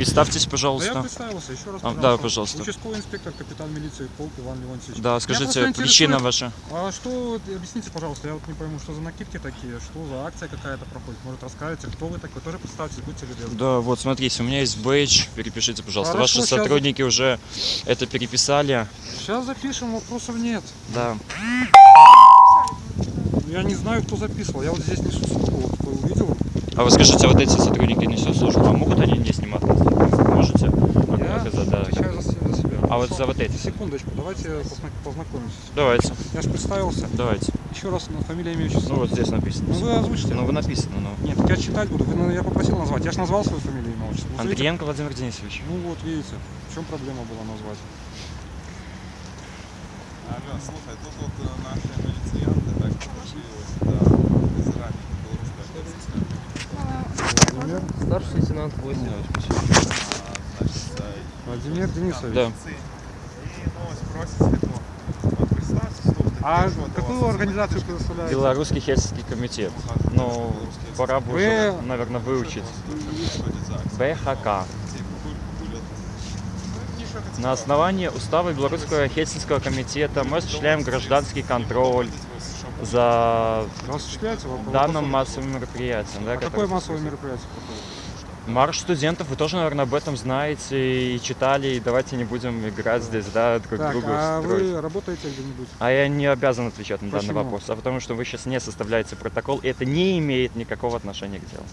Представьтесь, Да я пожалуйста. представился, еще раз, А, пожалуйста. да, пожалуйста. Участковый инспектор, капитан милиции Полк Иван Леонтьевич. Да, Я скажите, причина ваша. А что, объясните, пожалуйста, я вот не пойму, что за накидки такие, что за акция какая-то проходит, может расскажете, кто вы такой, тоже представьтесь, будьте любезны. Да, вот смотрите, у меня есть бейдж, перепишите, пожалуйста. Хорошо, Ваши щас. сотрудники уже это переписали. Сейчас запишем, вопросов нет. Да. Я не знаю, кто записывал, я вот здесь несу службу, вот увидел. А вы скажите, вот эти сотрудники несут службу, а могут они не снимать? Можете? Я Оказать, да отвечаю за, се- за себя. А вот Хорошо. за вот эти? Секундочку, давайте позна- познакомимся. Давайте, Я же представился. давайте. Еще раз на фамилия, имя, отчество. Ну вот здесь написано. Ну вы озвучите. Ну вы написано, ну. Нет, так я читать буду. Вы, ну, я попросил назвать. Я же назвал свою фамилию, имя, отчество. Назовите. Андриенко Владимир Денисович. Ну вот, видите, в чем проблема была назвать? Алло, слухай, тут от е, наші міліціянти так попросили сюди із ранніх білоруська офіцера. Владимир? Старший лейтенант 8. Значить, це Владимир Денисович. Да. І ну ось просять ну, от представся, слухайте, А що до какую вас организацию вы представляете? Белорусский хельсинский комитет. Покажуть, Ну, білоруські пора бы Вы- уже, наверное, выучить. Що це за акція? БХК. Ці куль- кулі- Ну, мені що це На основании устава Белорусского Хельсинского комитета мы осуществляем гражданский контроль цікаво. за Осуществляется вопрос? данным массовым мероприятием. Да, А которое какое массовое происходит. мероприятие проходит? Марш студентов, вы тоже, наверное, об этом знаете и читали, и давайте не будем играть здесь, да, друг Так, другу а строить. вы работаете где-нибудь? А я не обязан отвечать на данный Почему? вопрос, а потому что вы сейчас не составляете протокол, и это не имеет никакого отношения к делу.